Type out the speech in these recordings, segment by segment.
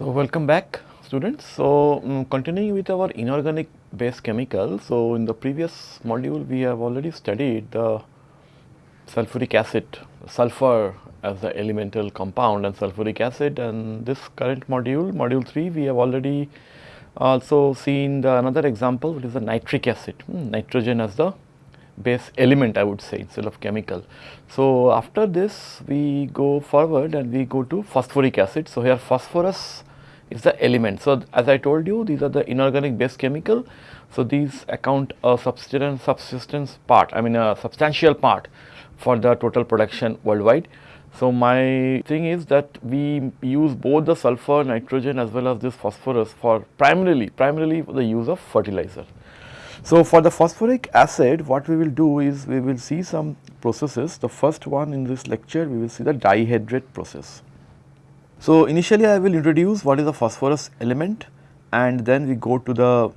So, welcome back students. So, um, continuing with our inorganic base chemical. So, in the previous module we have already studied the sulfuric acid, sulfur as the elemental compound and sulfuric acid and this current module, module 3 we have already also seen the another example which is the nitric acid, hmm, nitrogen as the base element I would say instead of chemical. So, after this we go forward and we go to phosphoric acid. So, here phosphorus is the element. So, as I told you these are the inorganic base chemical. So, these account a subsistence, subsistence part I mean a substantial part for the total production worldwide. So, my thing is that we use both the sulfur, nitrogen as well as this phosphorus for primarily, primarily for the use of fertilizer. So, for the phosphoric acid what we will do is we will see some processes. The first one in this lecture we will see the dihydrate process. So, initially I will introduce what is the phosphorus element and then we go to the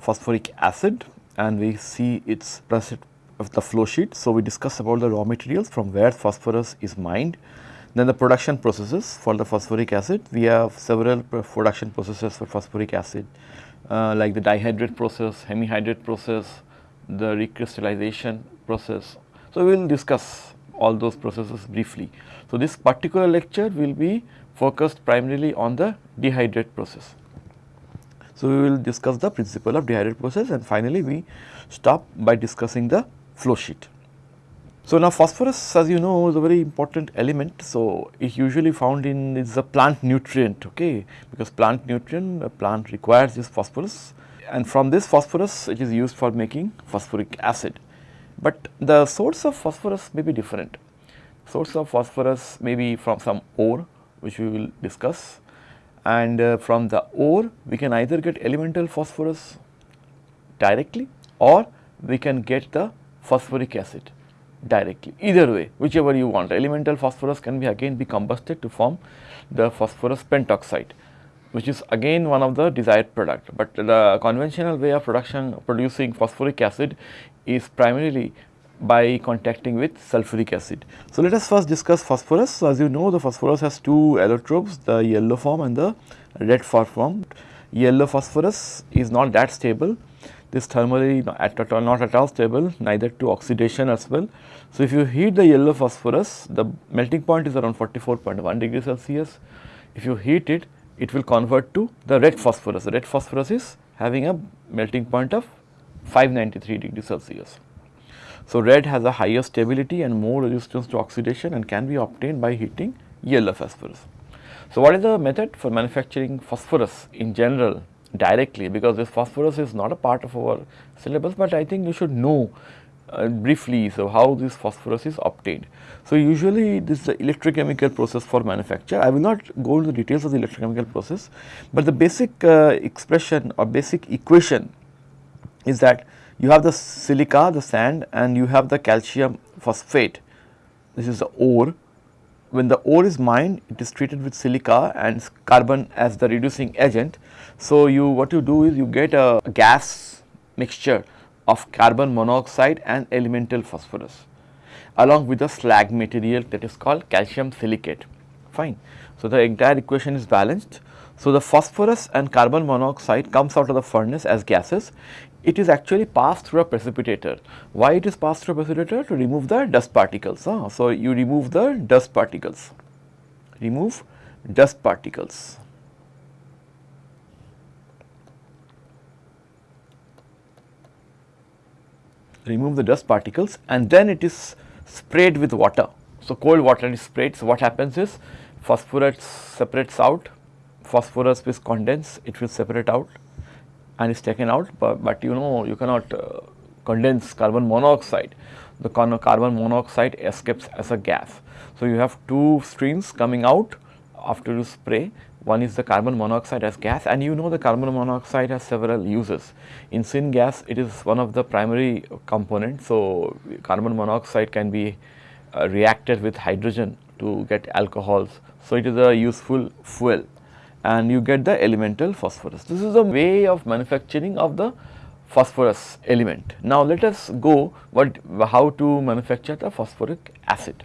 phosphoric acid and we see its process of the flow sheet. So, we discuss about the raw materials from where phosphorus is mined. Then the production processes for the phosphoric acid. We have several production processes for phosphoric acid uh, like the dihydrate process, hemihydrate process, the recrystallization process. So, we will discuss all those processes briefly. So, this particular lecture will be focused primarily on the dihydrate process. So, we will discuss the principle of dihydrate process and finally, we stop by discussing the flow sheet. So, now phosphorus as you know is a very important element. So, it is usually found in is a plant nutrient okay because plant nutrient a plant requires this phosphorus and from this phosphorus it is used for making phosphoric acid. But the source of phosphorus may be different. Source of phosphorus may be from some ore which we will discuss. And uh, from the ore we can either get elemental phosphorus directly or we can get the phosphoric acid directly. Either way whichever you want. Elemental phosphorus can be again be combusted to form the phosphorus pentoxide which is again one of the desired product, but the conventional way of production producing phosphoric acid is primarily by contacting with sulfuric acid. So, let us first discuss phosphorus. So, as you know the phosphorus has two allotropes the yellow form and the red form. Yellow phosphorus is not that stable this thermally at all not at all stable neither to oxidation as well. So, if you heat the yellow phosphorus the melting point is around 44.1 degree Celsius. If you heat it, it will convert to the red phosphorus. The red phosphorus is having a melting point of 593 degree Celsius. So, red has a higher stability and more resistance to oxidation and can be obtained by heating yellow phosphorus. So, what is the method for manufacturing phosphorus in general directly because this phosphorus is not a part of our syllabus, but I think you should know uh, briefly so how this phosphorus is obtained. So, usually this is the electrochemical process for manufacture. I will not go into the details of the electrochemical process, but the basic uh, expression or basic equation is that you have the silica, the sand and you have the calcium phosphate. This is the ore when the ore is mined it is treated with silica and carbon as the reducing agent. So, you what you do is you get a gas mixture of carbon monoxide and elemental phosphorus along with the slag material that is called calcium silicate fine. So, the entire equation is balanced. So, the phosphorus and carbon monoxide comes out of the furnace as gases it is actually passed through a precipitator. Why it is passed through a precipitator? To remove the dust particles. Huh? So, you remove the dust particles, remove dust particles. remove the dust particles and then it is sprayed with water. So, cold water is sprayed. So, what happens is phosphorus separates out, phosphorus is condensed, it will separate out and is taken out, but, but you know you cannot uh, condense carbon monoxide. The carbon monoxide escapes as a gas. So, you have two streams coming out after you spray. One is the carbon monoxide as gas and you know the carbon monoxide has several uses. In syngas it is one of the primary components. So, carbon monoxide can be uh, reacted with hydrogen to get alcohols. So, it is a useful fuel and you get the elemental phosphorus. This is a way of manufacturing of the phosphorus element. Now, let us go what how to manufacture the phosphoric acid.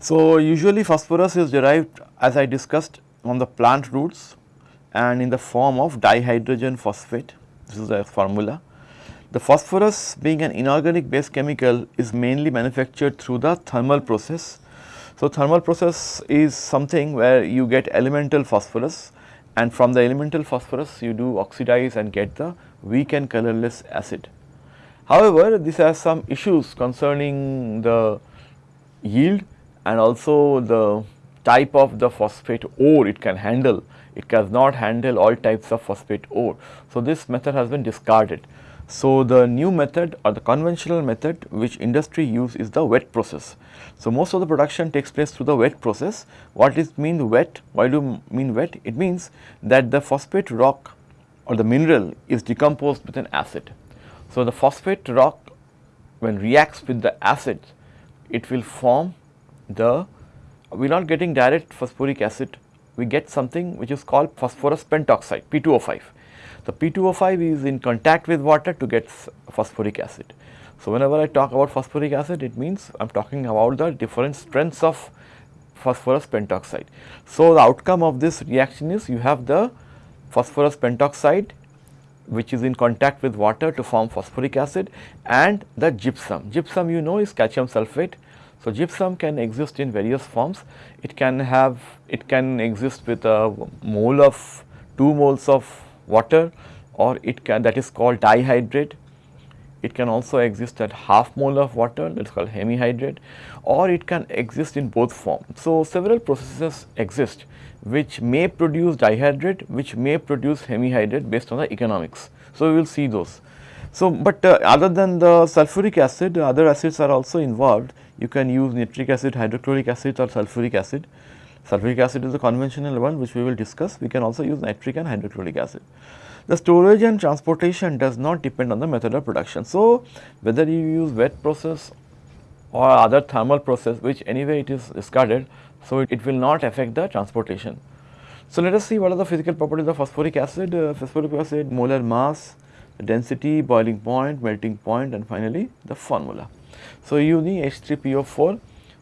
So, usually phosphorus is derived as I discussed on the plant roots and in the form of dihydrogen phosphate. This is the formula. The phosphorus being an inorganic base chemical is mainly manufactured through the thermal process. So, thermal process is something where you get elemental phosphorus and from the elemental phosphorus you do oxidize and get the weak and colorless acid. However, this has some issues concerning the yield and also the type of the phosphate ore it can handle. It does not handle all types of phosphate ore. So, this method has been discarded. So, the new method or the conventional method which industry use is the wet process. So, most of the production takes place through the wet process. What is mean wet? Why do you mean wet? It means that the phosphate rock or the mineral is decomposed with an acid. So, the phosphate rock when reacts with the acid, it will form the, we are not getting direct phosphoric acid, we get something which is called phosphorus pentoxide P2O5 the P2O5 is in contact with water to get phosphoric acid. So, whenever I talk about phosphoric acid it means I am talking about the different strengths of phosphorus pentoxide. So, the outcome of this reaction is you have the phosphorus pentoxide which is in contact with water to form phosphoric acid and the gypsum. Gypsum you know is calcium sulphate. So, gypsum can exist in various forms. It can have, it can exist with a mole of 2 moles of water or it can that is called dihydrate. It can also exist at half mole of water that is called hemihydrate or it can exist in both forms. So, several processes exist which may produce dihydrate which may produce hemihydrate based on the economics. So, we will see those. So, but uh, other than the sulfuric acid other acids are also involved you can use nitric acid, hydrochloric acid or sulfuric acid. Sulfuric acid is the conventional one which we will discuss. We can also use nitric and hydrochloric acid. The storage and transportation does not depend on the method of production. So, whether you use wet process or other thermal process which anyway it is discarded, so it, it will not affect the transportation. So, let us see what are the physical properties of phosphoric acid. Uh, phosphoric acid molar mass, density, boiling point, melting point and finally the formula. So, you need H3PO4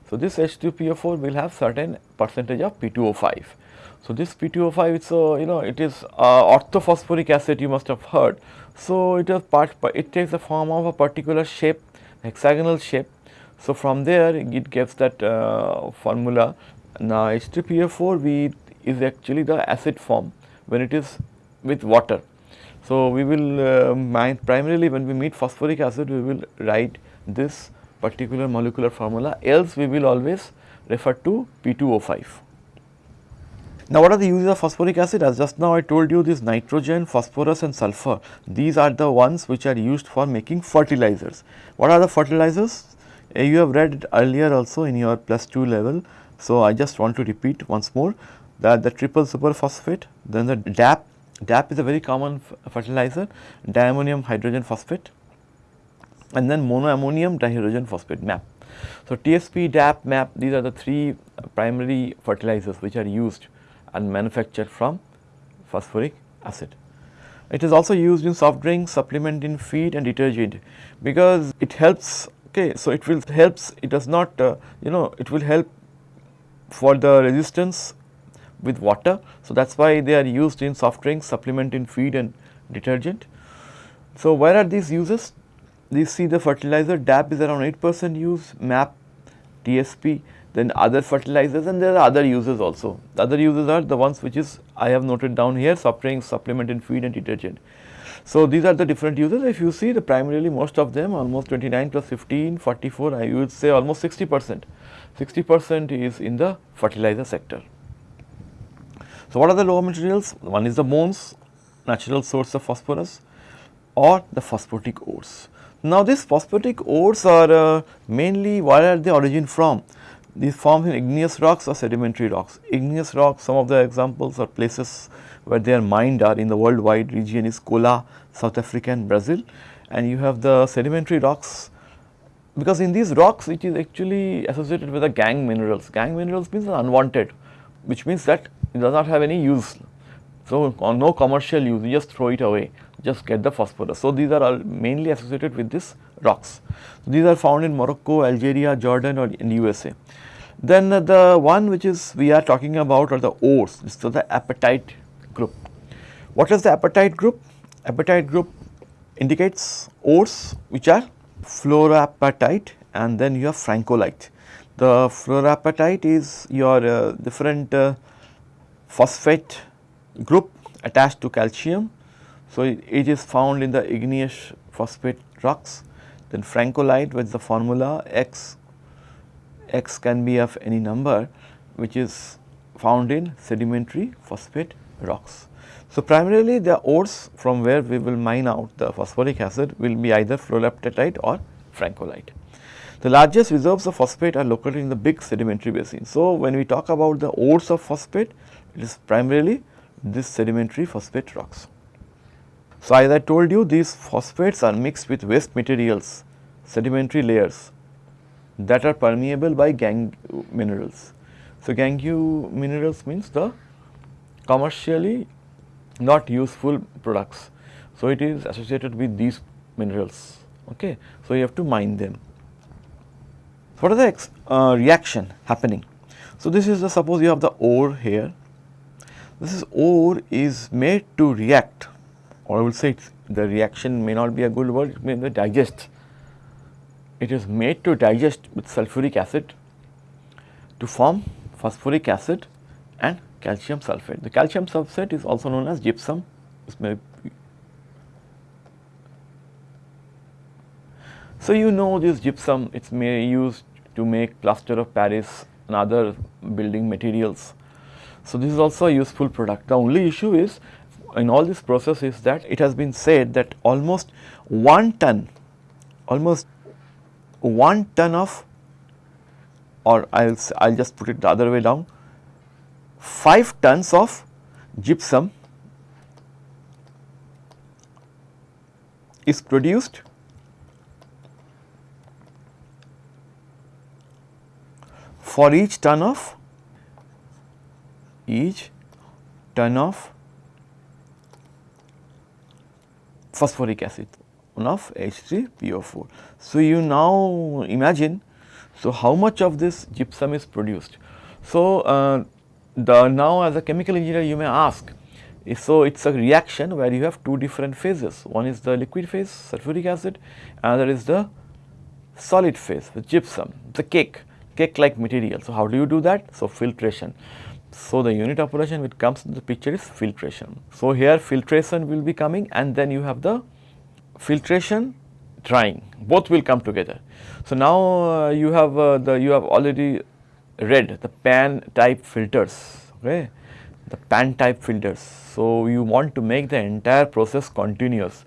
so, this H2PO4 will have certain percentage of P2O5. So, this P2O5 it's a you know it is orthophosphoric acid you must have heard. So, it is part it takes the form of a particular shape hexagonal shape. So, from there it gives that uh, formula now H2PO4 we is actually the acid form when it is with water. So, we will uh, primarily when we meet phosphoric acid we will write this particular molecular formula else we will always refer to P2O5. Now, what are the uses of phosphoric acid? As just now I told you this nitrogen, phosphorus and sulfur, these are the ones which are used for making fertilizers. What are the fertilizers? Uh, you have read earlier also in your plus 2 level. So, I just want to repeat once more that the triple superphosphate, then the DAP, DAP is a very common fertilizer, diammonium hydrogen phosphate, and then monoammonium dihydrogen phosphate MAP. So, TSP, DAP, MAP these are the three primary fertilizers which are used and manufactured from phosphoric acid. It is also used in soft drinks, supplement in feed and detergent because it helps okay. So, it will helps it does not uh, you know it will help for the resistance with water. So, that is why they are used in soft drinks, supplement in feed and detergent. So, where are these uses? You see the fertilizer DAP is around 8 percent use, MAP, TSP, then other fertilizers and there are other uses also. The other uses are the ones which is I have noted down here suffering supplement in feed and detergent. So, these are the different uses if you see the primarily most of them almost 29 plus 15, 44 I would say almost 60 percent, 60 percent is in the fertilizer sector. So, what are the raw materials? One is the bones, natural source of phosphorus or the phosphatic ores. Now, these phosphatic ores are uh, mainly where are they origin from? These formed in igneous rocks or sedimentary rocks. Igneous rocks, some of the examples or places where they are mined are in the worldwide region is Kola, South Africa and Brazil and you have the sedimentary rocks because in these rocks it is actually associated with the gangue minerals. Gangue minerals means unwanted which means that it does not have any use. So, no commercial use you just throw it away just get the phosphorus. So, these are all mainly associated with these rocks. So, these are found in Morocco, Algeria, Jordan or in USA. Then uh, the one which is we are talking about are the ores, is the apatite group. What is the apatite group? Apatite group indicates ores which are fluorapatite and then you have francolite. The fluorapatite is your uh, different uh, phosphate group attached to calcium. So, it, is found in the igneous phosphate rocks. Then francolite with the formula X, X can be of any number which is found in sedimentary phosphate rocks. So, primarily the ores from where we will mine out the phosphoric acid will be either fluorapatite or francolite. The largest reserves of phosphate are located in the big sedimentary basin. So, when we talk about the ores of phosphate, it is primarily this sedimentary phosphate rocks. So, as I told you these phosphates are mixed with waste materials, sedimentary layers that are permeable by gangue minerals. So, gangue minerals means the commercially not useful products. So, it is associated with these minerals. Okay. So, you have to mine them. What are the uh, reaction happening? So, this is the suppose you have the ore here. This is ore is made to react or I will say the reaction may not be a good word, it may be digest. It is made to digest with sulfuric acid to form phosphoric acid and calcium sulphate. The calcium sulphate is also known as gypsum. So, you know this gypsum it is may used to make plaster of Paris and other building materials. So, this is also a useful product. The only issue is in all this process is that it has been said that almost 1 ton, almost 1 ton of or I will I will just put it the other way down 5 tons of gypsum is produced for each ton of each ton of phosphoric acid one of H3PO4. So, you now imagine so how much of this gypsum is produced. So, uh, the now as a chemical engineer you may ask, so it is a reaction where you have two different phases, one is the liquid phase sulfuric acid, another is the solid phase with gypsum, the cake, cake like material. So, how do you do that? So, filtration. So, the unit operation which comes in the picture is filtration. So, here filtration will be coming and then you have the filtration drying both will come together. So, now uh, you have uh, the you have already read the pan type filters okay the pan type filters. So, you want to make the entire process continuous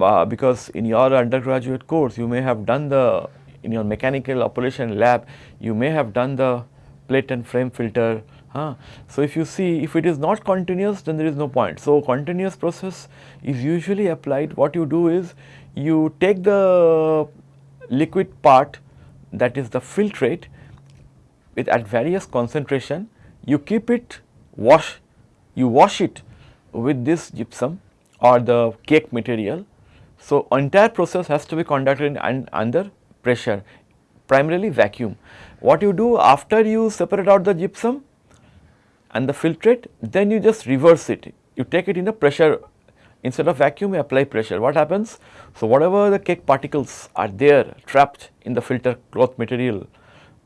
uh, because in your undergraduate course you may have done the in your mechanical operation lab you may have done the plate and frame filter So, if you see if it is not continuous then there is no point. So, continuous process is usually applied what you do is you take the liquid part that is the filtrate with at various concentration you keep it wash you wash it with this gypsum or the cake material. So, entire process has to be conducted in, under pressure primarily vacuum. What you do after you separate out the gypsum and the filtrate then you just reverse it. You take it in a pressure instead of vacuum you apply pressure. What happens? So whatever the cake particles are there trapped in the filter cloth material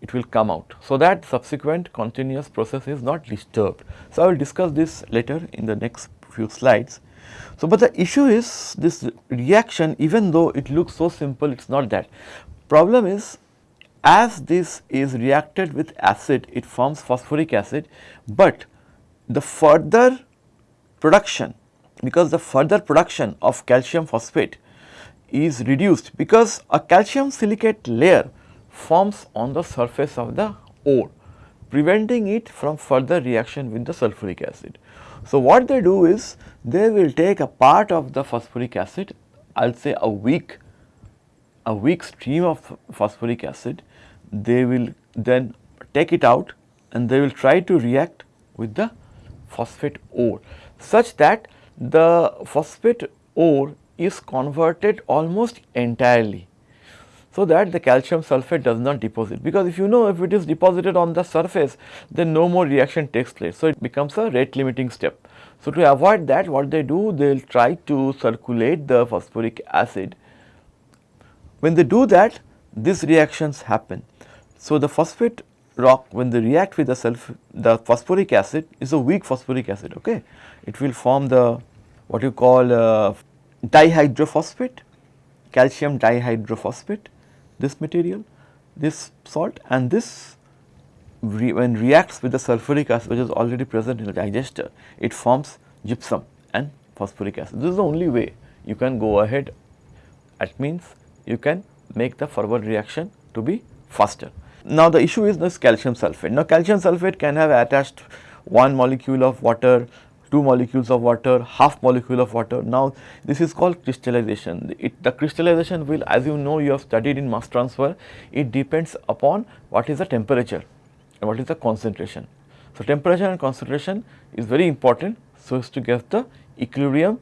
it will come out. So that subsequent continuous process is not disturbed. So i will discuss this later in the next few slides. So but the issue is this reaction even though it looks so simple it is not that. Problem is as this is reacted with acid, it forms phosphoric acid, but the further production because the further production of calcium phosphate is reduced because a calcium silicate layer forms on the surface of the ore preventing it from further reaction with the sulfuric acid. So, what they do is they will take a part of the phosphoric acid I will say a weak a weak stream of phosphoric acid they will then take it out and they will try to react with the phosphate ore such that the phosphate ore is converted almost entirely. so that the calcium sulphate does not deposit because if you know if it is deposited on the surface then no more reaction takes place. So, it becomes a rate limiting step. So, to avoid that what they do they will try to circulate the phosphoric acid. When they do that these reactions happen. So, the phosphate rock when they react with the sulf the phosphoric acid is a weak phosphoric acid okay. It will form the what you call uh, dihydrophosphate calcium dihydrophosphate this material this salt and this re when reacts with the sulfuric acid which is already present in the digester it forms gypsum and phosphoric acid. This is the only way you can go ahead that means you can make the forward reaction to be faster. Now, the issue is this calcium sulphate. Now, calcium sulphate can have attached one molecule of water, two molecules of water, half molecule of water. Now, this is called crystallization. It, the crystallization will as you know you have studied in mass transfer, it depends upon what is the temperature and what is the concentration. So, temperature and concentration is very important so as to get the equilibrium.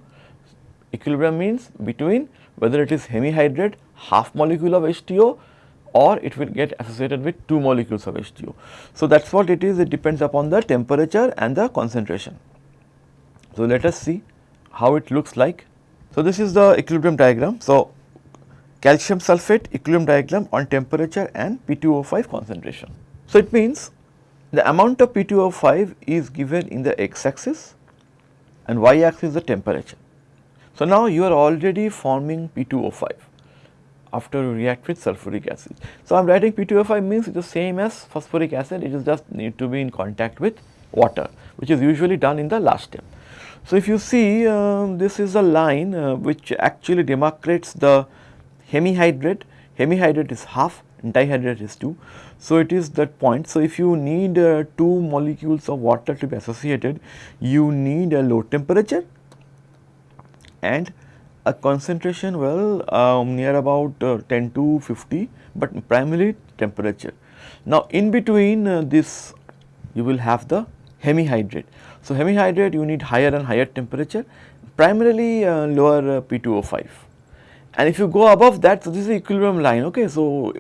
Equilibrium means between whether it is hemihydrate half molecule of H2O or it will get associated with 2 molecules of H2O. So, that is what it is it depends upon the temperature and the concentration. So, let us see how it looks like. So, this is the equilibrium diagram. So, calcium sulphate equilibrium diagram on temperature and P2O5 concentration. So, it means the amount of P2O5 is given in the x axis and y axis is the temperature. So, now you are already forming P2O5 after you react with sulfuric acid. So, I am writing P2O5 means it is same as phosphoric acid, it is just need to be in contact with water which is usually done in the last step. So, if you see uh, this is a line uh, which actually demarcates the hemihydrate, hemihydrate is half and dihydrate is 2. So, it is that point. So, if you need uh, 2 molecules of water to be associated, you need a low temperature and a concentration well um, near about uh, 10 to 50, but primarily temperature. Now, in between uh, this you will have the hemihydrate. So, hemihydrate you need higher and higher temperature primarily uh, lower uh, P2O5 and if you go above that so this is equilibrium line okay. So,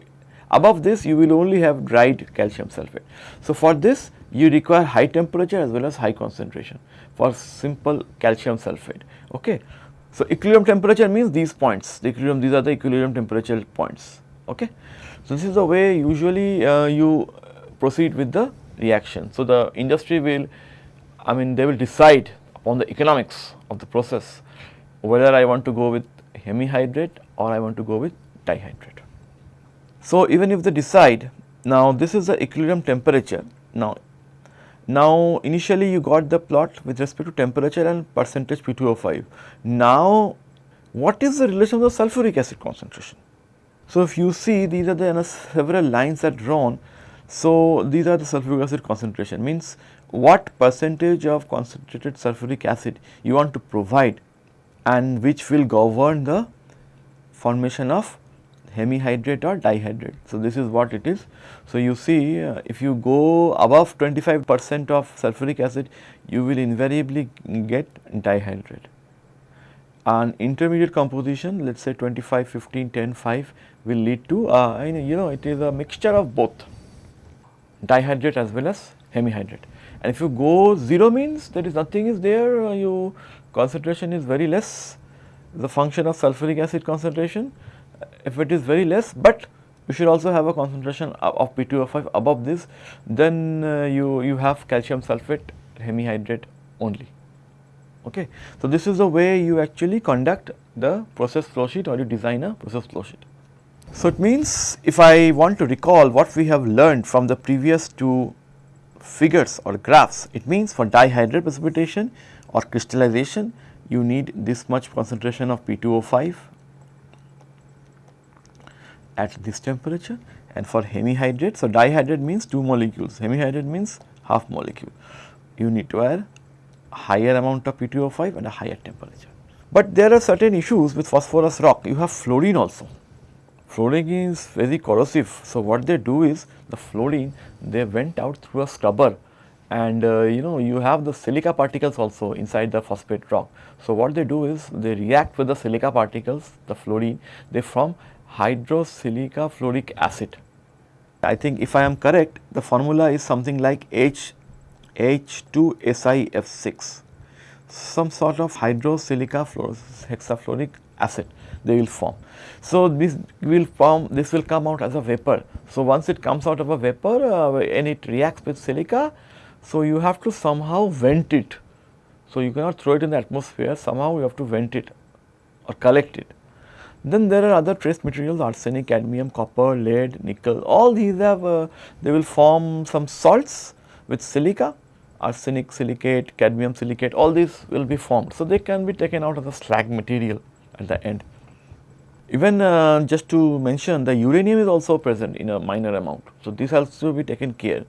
above this you will only have dried calcium sulphate. So, for this you require high temperature as well as high concentration for simple calcium sulphate okay. So, equilibrium temperature means these points, the equilibrium, these are the equilibrium temperature points, okay. So, this is the way usually uh, you proceed with the reaction. So, the industry will, I mean they will decide upon the economics of the process whether I want to go with hemihydrate or I want to go with dihydrate. So, even if they decide, now this is the equilibrium temperature. Now, now, initially you got the plot with respect to temperature and percentage P2O5. Now, what is the relation of the sulfuric acid concentration? So, if you see these are the several lines are drawn. So, these are the sulfuric acid concentration means what percentage of concentrated sulfuric acid you want to provide and which will govern the formation of hemihydrate or dihydrate. So, this is what it is. So, you see uh, if you go above 25 percent of sulfuric acid you will invariably get dihydrate. An intermediate composition let us say 25, 15, 10, 5 will lead to uh, you know it is a mixture of both dihydrate as well as hemihydrate. And if you go 0 means there is nothing is there uh, you concentration is very less the function of sulfuric acid concentration if it is very less, but you should also have a concentration of P2O5 above this, then uh, you, you have calcium sulphate hemihydrate only. Okay. So, this is the way you actually conduct the process flow sheet or you design a process flow sheet. So, it means if I want to recall what we have learned from the previous two figures or graphs, it means for dihydrate precipitation or crystallization you need this much concentration of P2O5 at this temperature and for hemihydrate. So, dihydrate means 2 molecules, hemihydrate means half molecule. You need to add higher amount of P2O5 and a higher temperature. But there are certain issues with phosphorus rock, you have fluorine also. Fluorine is very corrosive. So, what they do is the fluorine they went out through a scrubber and uh, you know you have the silica particles also inside the phosphate rock. So, what they do is they react with the silica particles the fluorine they form hydrosilica fluoric acid. I think if I am correct, the formula is something like H H2SiF6, some sort of hydrosilica hexafluoric acid they will form. So, this will form this will come out as a vapor. So, once it comes out of a vapor uh, and it reacts with silica, so you have to somehow vent it. So, you cannot throw it in the atmosphere somehow you have to vent it or collect it. Then there are other trace materials arsenic, cadmium, copper, lead, nickel all these have uh, they will form some salts with silica arsenic silicate, cadmium silicate all these will be formed. So, they can be taken out of the slag material at the end. Even uh, just to mention the uranium is also present in a minor amount. So, this has to be taken care.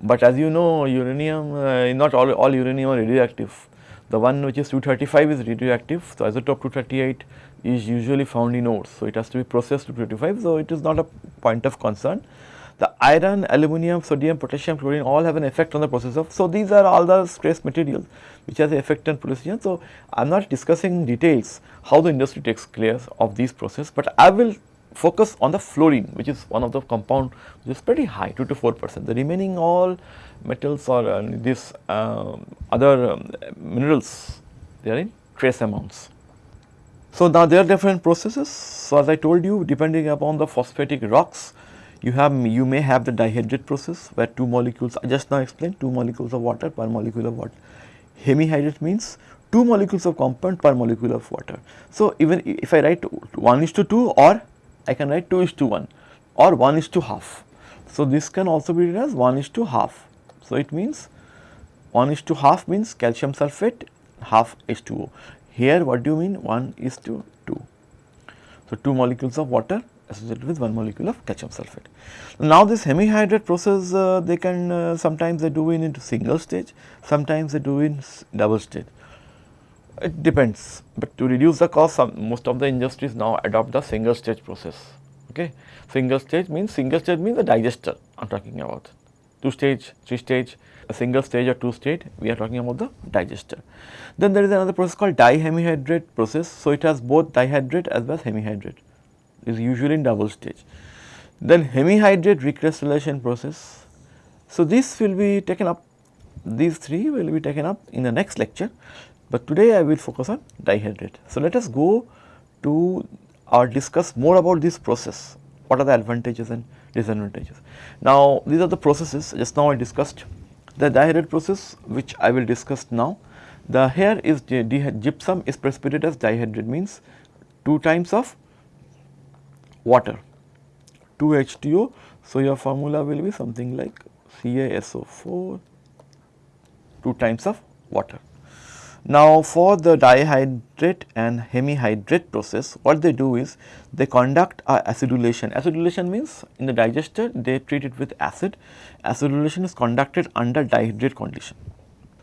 But as you know uranium uh, not all, all uranium are radioactive. The one which is 235 is radioactive. So, isotope 238 is usually found in ores. So, it has to be processed to 235. So, it is not a point of concern. The iron, aluminum, sodium, potassium, chlorine all have an effect on the process of. So, these are all the trace materials which has an effect on pollution. So, I am not discussing details how the industry takes care of these process, but I will focus on the fluorine which is one of the compound which is pretty high 2 to 4 percent. The remaining all metals or uh, these uh, other um, minerals they are in trace amounts. So, now there are different processes. So, as I told you depending upon the phosphatic rocks you have you may have the dihydrate process where two molecules I just now explained two molecules of water per molecule of water. Hemihydrate means two molecules of compound per molecule of water. So, even if I write 1 is to 2 or I can write 2 is to 1 or 1 is to half. So, this can also be written as 1 is to half. So, it means 1 is to half means calcium sulphate half H2O. Here what do you mean 1 is to 2. So, 2 molecules of water associated with one molecule of calcium sulphate. Now this hemihydrate process uh, they can uh, sometimes they do in into single stage, sometimes they do in double stage. It depends, but to reduce the cost some, most of the industries now adopt the single stage process. Okay. Single stage means single stage means the digester I am talking about. Two stage, three stage, a single stage or two stage we are talking about the digester. Then there is another process called dihemihydrate process. So, it has both dihydrate as well as hemihydrate is usually in double stage. Then hemihydrate recrystallization process. So, this will be taken up these three will be taken up in the next lecture, but today I will focus on dihydrate. So, let us go to or discuss more about this process, what are the advantages and disadvantages. Now, these are the processes just now I discussed the dihydrate process which I will discuss now. The here is gypsum is precipitated as dihydrate means 2 times of water 2 H2O. So, your formula will be something like CaSO4 2 times of water. Now, for the dihydrate and hemihydrate process what they do is they conduct a acidulation. Acidulation means in the digester they treat it with acid, acidulation is conducted under dihydrate condition.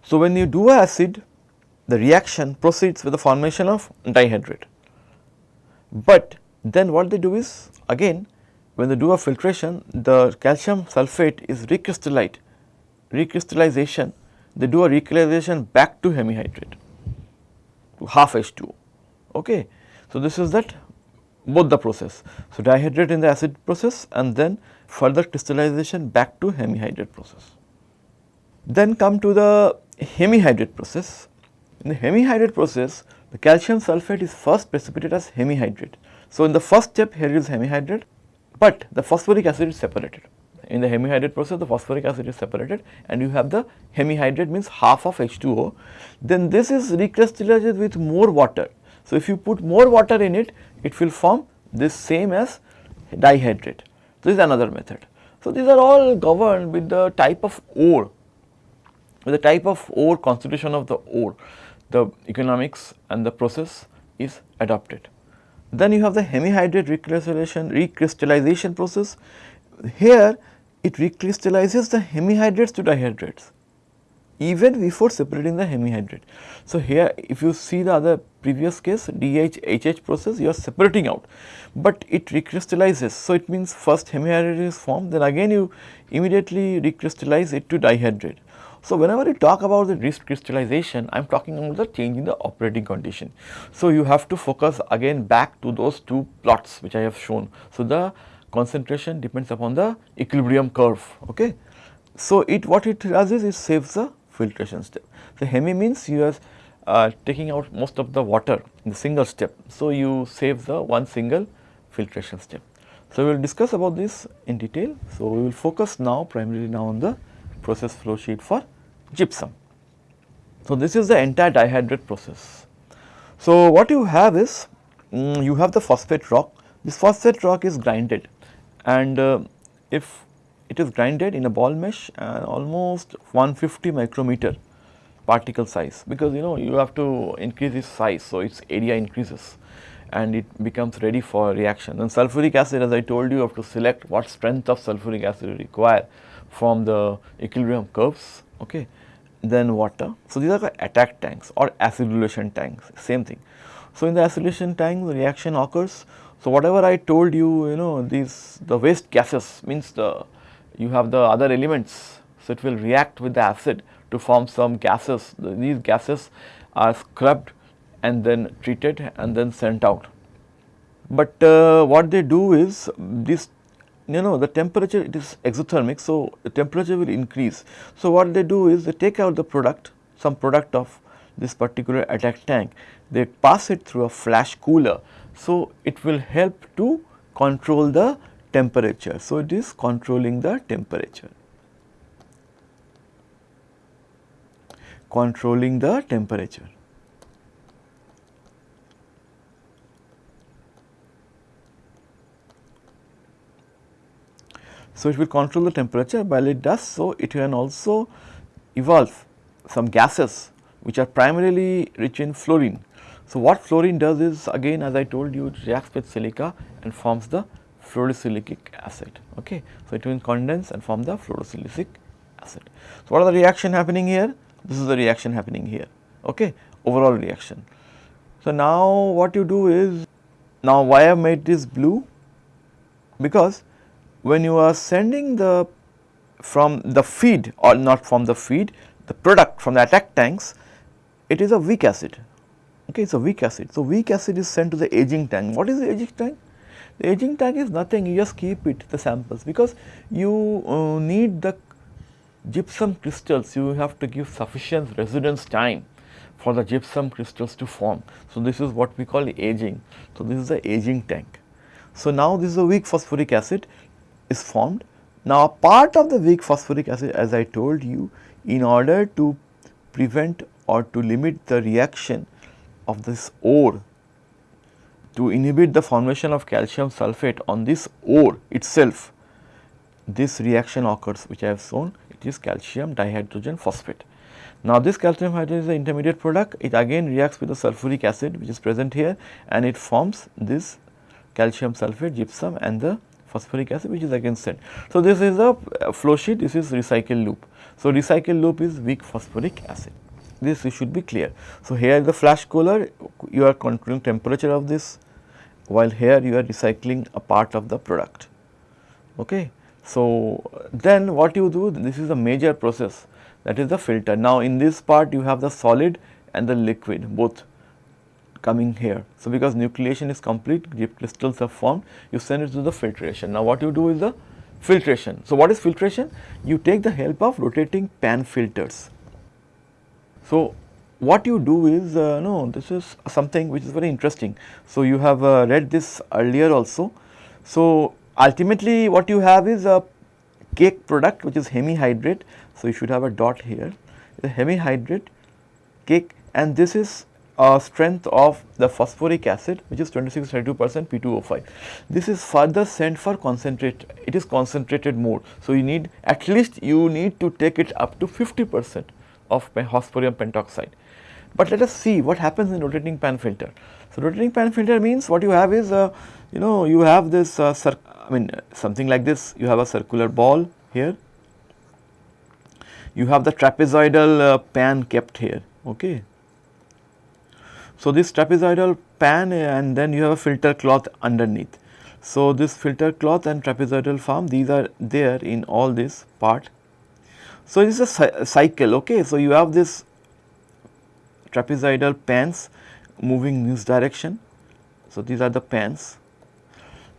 So, when you do acid the reaction proceeds with the formation of dihydrate, but then what they do is again when they do a filtration the calcium sulphate is recrystallized, recrystallization they do a recrystallization back to hemihydrate to half H2O. Okay. So, this is that both the process. So, dihydrate in the acid process and then further crystallization back to hemihydrate process. Then come to the hemihydrate process. In the hemihydrate process the calcium sulphate is first precipitated as hemihydrate so, in the first step here is hemihydrate, but the phosphoric acid is separated. In the hemihydrate process the phosphoric acid is separated and you have the hemihydrate means half of H2O. Then this is recrystallized with more water. So, if you put more water in it, it will form this same as dihydrate. This is another method. So, these are all governed with the type of ore, with the type of ore constitution of the ore, the economics and the process is adopted. Then you have the hemihydrate recrystallization, recrystallization process. Here it recrystallizes the hemihydrates to dihydrates even before separating the hemihydrate. So, here if you see the other previous case DHHH process you are separating out, but it recrystallizes. So, it means first hemihydrate is formed then again you immediately recrystallize it to dihydrate So, whenever you talk about the recrystallization I am talking about the change in the operating condition. So, you have to focus again back to those two plots which I have shown. So, the concentration depends upon the equilibrium curve. Okay. So, it what it does is it saves the filtration step. So, hemi means you are uh, taking out most of the water in the single step. So, you save the one single filtration step. So, we will discuss about this in detail. So, we will focus now primarily now on the process flow sheet for gypsum. So, this is the entire dihydrate process. So, what you have is um, you have the phosphate rock. This phosphate rock is grinded and uh, if it is grinded in a ball mesh and almost 150 micrometer particle size because you know you have to increase its size. So, its area increases and it becomes ready for reaction. And sulfuric acid as I told you, you have to select what strength of sulfuric acid you require from the equilibrium curves, okay. then water. So, these are the attack tanks or acidulation tanks, same thing. So, in the acidulation tank the reaction occurs. So, whatever I told you, you know these the waste gases means the you have the other elements. So, it will react with the acid to form some gases. These gases are scrubbed and then treated and then sent out. But uh, what they do is this you know the temperature it is exothermic. So, the temperature will increase. So, what they do is they take out the product some product of this particular attack tank they pass it through a flash cooler. So, it will help to control the temperature. So, it is controlling the temperature. Controlling the temperature. So, it will control the temperature while it does so it can also evolve some gases which are primarily rich in fluorine. So, what fluorine does is again as I told you it reacts with silica and forms the fluorosilicic acid. Okay. So, it will condense and form the fluorosilicic acid. So, what are the reaction happening here? This is the reaction happening here, okay, overall reaction. So, now what you do is, now why I have made this blue? Because when you are sending the from the feed or not from the feed, the product from the attack tanks, it is a weak acid, okay, it is a weak acid. So, weak acid is sent to the aging tank. What is the aging tank? The aging tank is nothing, you just keep it the samples because you uh, need the gypsum crystals, you have to give sufficient residence time for the gypsum crystals to form. So, this is what we call aging. So, this is the aging tank. So, now this is a weak phosphoric acid is formed. Now, part of the weak phosphoric acid as I told you in order to prevent or to limit the reaction of this ore to inhibit the formation of calcium sulphate on this ore itself, this reaction occurs which I have shown it is calcium dihydrogen phosphate. Now, this calcium hydrogen is the intermediate product it again reacts with the sulfuric acid which is present here and it forms this calcium sulphate gypsum and the phosphoric acid which is again sent. So, this is a uh, flow sheet this is recycle loop. So, recycle loop is weak phosphoric acid this you should be clear. So, here the flash cooler you are controlling temperature of this while here you are recycling a part of the product. Okay. So, then what you do this is a major process that is the filter. Now, in this part you have the solid and the liquid both coming here. So, because nucleation is complete crystals are formed you send it to the filtration. Now, what you do is the filtration. So, what is filtration? You take the help of rotating pan filters. So, what you do is uh, no this is something which is very interesting. So, you have uh, read this earlier also. So, ultimately what you have is a cake product which is hemihydrate. So, you should have a dot here the hemihydrate cake and this is a strength of the phosphoric acid which is 26 32 percent P2O5. This is further sent for concentrate it is concentrated more. So, you need at least you need to take it up to 50 percent of phosphorus pentoxide. But let us see what happens in rotating pan filter. So, rotating pan filter means what you have is uh, you know you have this uh, I mean something like this you have a circular ball here you have the trapezoidal uh, pan kept here okay. So, this trapezoidal pan and then you have a filter cloth underneath. So, this filter cloth and trapezoidal form these are there in all this part So, this is a cycle okay. So, you have this trapezoidal pans moving in this direction. So, these are the pans.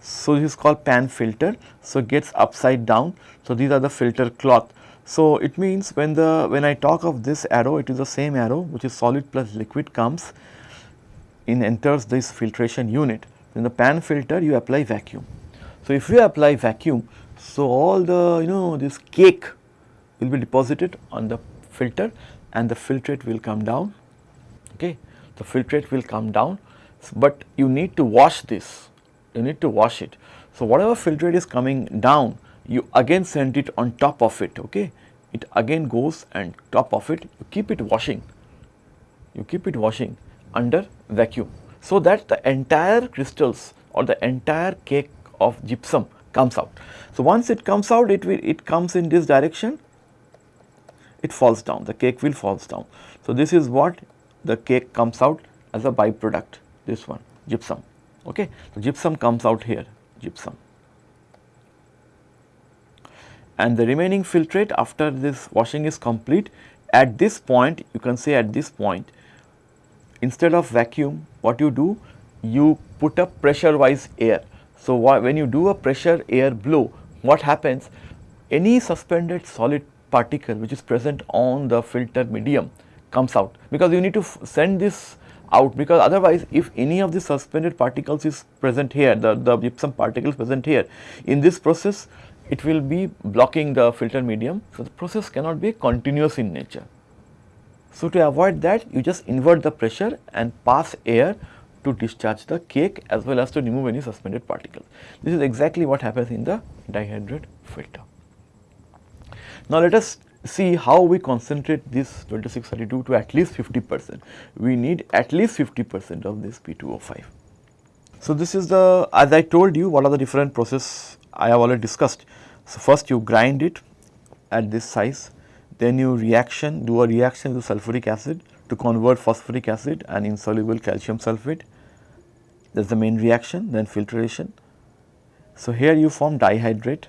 So, this is called pan filter. So, gets upside down. So, these are the filter cloth. So, it means when the when I talk of this arrow it is the same arrow which is solid plus liquid comes in enters this filtration unit. In the pan filter you apply vacuum. So, if you apply vacuum, so all the you know this cake will be deposited on the filter and the filtrate will come down, okay. The filtrate will come down, but you need to wash this, you need to wash it. So, whatever filtrate is coming down, you again send it on top of it, okay. It again goes and top of it, you keep it washing, you keep it washing under vacuum. So, that the entire crystals or the entire cake of gypsum comes out. So, once it comes out it will it comes in this direction it falls down the cake will falls down. So, this is what the cake comes out as a byproduct this one gypsum okay. So, gypsum comes out here gypsum and the remaining filtrate after this washing is complete at this point you can say at this point instead of vacuum what you do you put a pressure wise air so, when you do a pressure air blow, what happens? Any suspended solid particle which is present on the filter medium comes out because you need to send this out because otherwise if any of the suspended particles is present here, the, the gypsum particles present here, in this process it will be blocking the filter medium. So, the process cannot be continuous in nature. So, to avoid that you just invert the pressure and pass air to discharge the cake as well as to remove any suspended particles. This is exactly what happens in the dihydrate filter. Now, let us see how we concentrate this 2632 to at least 50 percent. We need at least 50 percent of this P2O5. So, this is the as I told you what are the different process I have already discussed. So, first you grind it at this size, then you reaction do a reaction with sulfuric acid to convert phosphoric acid and insoluble calcium sulfate that is the main reaction then filtration. So, here you form dihydrate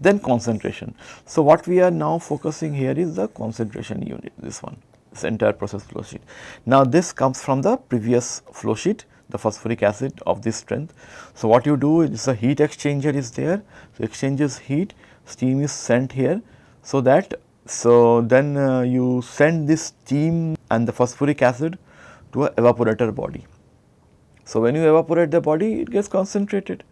then concentration. So, what we are now focusing here is the concentration unit this one this entire process flow sheet. Now, this comes from the previous flow sheet the phosphoric acid of this strength. So, what you do is a heat exchanger is there, so exchanges heat, steam is sent here. So, that so then uh, you send this steam and the phosphoric acid to a evaporator body. So, when you evaporate the body it gets concentrated.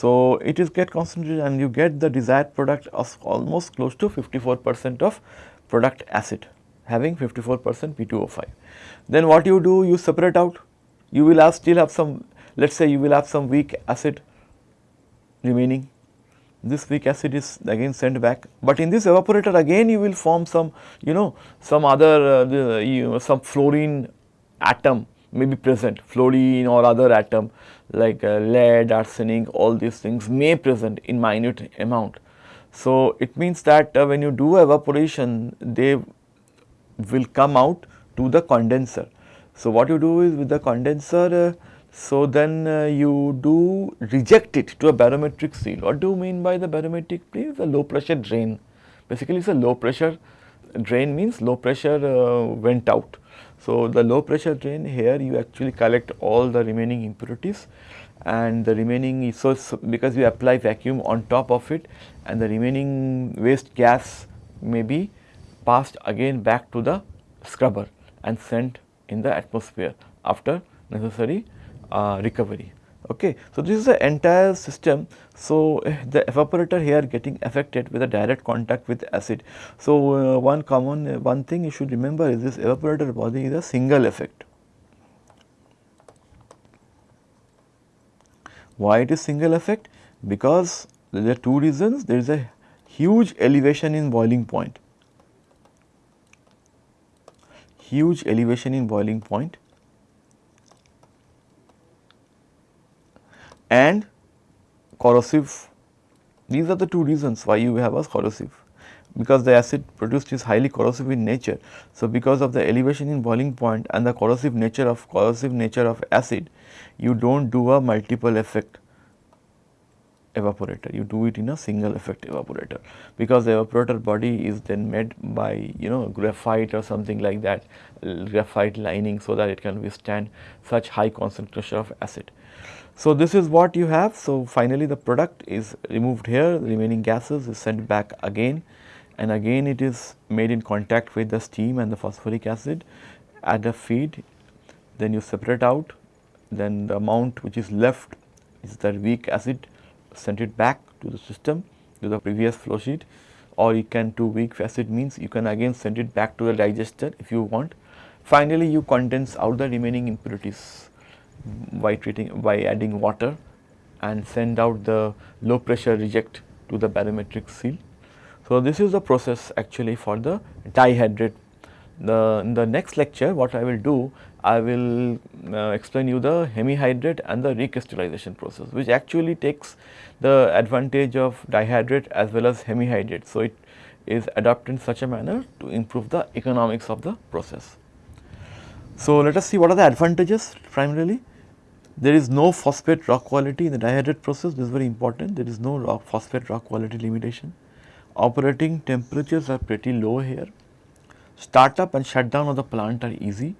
So, it is get concentrated and you get the desired product of almost close to 54 percent of product acid having 54 percent P2O5. Then what you do you separate out. You will have still have some let us say you will have some weak acid remaining. This weak acid is again sent back, but in this evaporator again you will form some you know some other uh, you know, some fluorine atom may be present fluorine or other atom like uh, lead, arsenic all these things may present in minute amount. So, it means that uh, when you do evaporation they will come out to the condenser. So, what you do is with the condenser uh, so, then uh, you do reject it to a barometric seal. What do you mean by the barometric seal? The low pressure drain. Basically, it is a low pressure drain means low pressure uh, went out. So, the low pressure drain here you actually collect all the remaining impurities and the remaining so because you apply vacuum on top of it and the remaining waste gas may be passed again back to the scrubber and sent in the atmosphere after necessary uh, recovery. Okay. So, this is the entire system. So, eh, the evaporator here getting affected with a direct contact with acid. So, uh, one common uh, one thing you should remember is this evaporator body is a single effect. Why it is single effect? Because there are two reasons. There is a huge elevation in boiling point, huge elevation in boiling point and corrosive. These are the two reasons why you have a corrosive because the acid produced is highly corrosive in nature. So, because of the elevation in boiling point and the corrosive nature of corrosive nature of acid, you do not do a multiple effect. evaporator, you do it in a single effect evaporator because the evaporator body is then made by you know graphite or something like that graphite lining so that it can withstand such high concentration of acid. So, this is what you have. So, finally, the product is removed here. The remaining gases is sent back again. And again it is made in contact with the steam and the phosphoric acid at the feed. Then you separate out. Then the amount which is left is that weak acid send it back to the system to the previous flow sheet. Or you can do weak acid means you can again send it back to the digester if you want. Finally, you condense out the remaining impurities by treating by adding water and send out the low pressure reject to the barometric seal. So, this is the process actually for the dihydrate. The, in the next lecture what I will do I will uh, explain you the hemihydrate and the recrystallization process which actually takes the advantage of dihydrate as well as hemihydrate. So, it is adapted in such a manner to improve the economics of the process. So, let us see what are the advantages primarily. There is no phosphate rock quality in the dihydrate process this is very important there is no rock phosphate rock quality limitation. Operating temperatures are pretty low here. Startup and shutdown of the plant are easy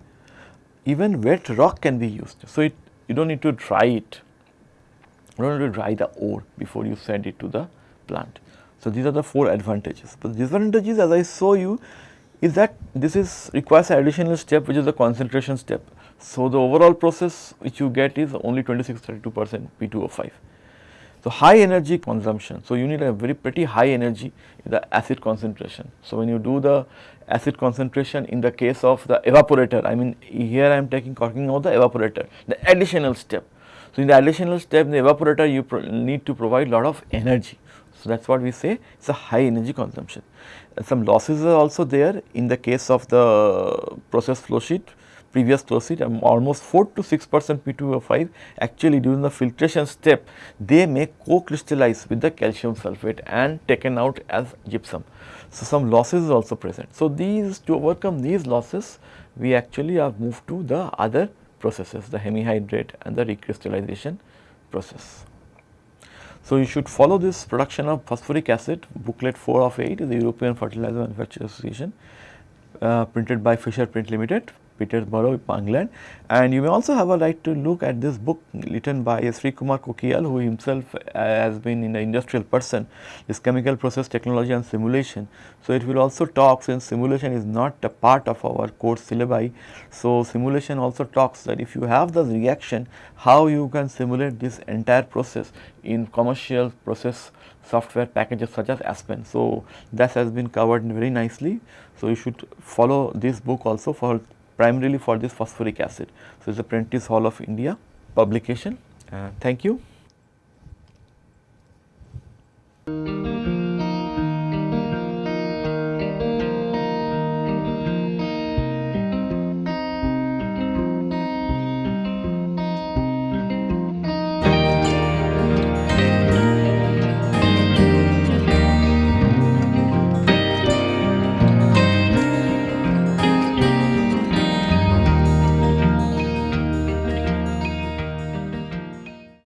even wet rock can be used. So, it you do not need to dry it, you do not need to dry the ore before you send it to the plant. So, these are the 4 advantages, but disadvantages as I show you is that this is requires additional step which is the concentration step. So, the overall process which you get is only 26 32 percent P2O5. So, high energy consumption. So, you need a very pretty high energy in the acid concentration. So, when you do the acid concentration in the case of the evaporator, I mean here I am taking talking about the evaporator, the additional step. So, in the additional step in the evaporator you need to provide lot of energy. So, that is what we say it is a high energy consumption. And some losses are also there in the case of the process flow sheet previous flow sheet um, almost 4 to 6 percent P2O5 actually during the filtration step they may co-crystallize with the calcium sulphate and taken out as gypsum. So, some losses is also present. So, these to overcome these losses we actually have moved to the other processes the hemihydrate and the recrystallization process. So, you should follow this production of phosphoric acid booklet 4 of 8 is the European Fertilizer Manufacturers Association uh, printed by Fisher Print Limited Peterborough, England. And you may also have a right to look at this book written by Srikumar Koyikkal who himself uh, has been an industrial person, this chemical process technology and simulation. So, it will also talk since simulation is not a part of our course syllabi. So, simulation also talks that if you have the reaction, how you can simulate this entire process in commercial process software packages such as Aspen. So, that has been covered very nicely. So, you should follow this book also for primarily for this phosphoric acid. So, it is a Prentice Hall of India publication. Uh, thank you.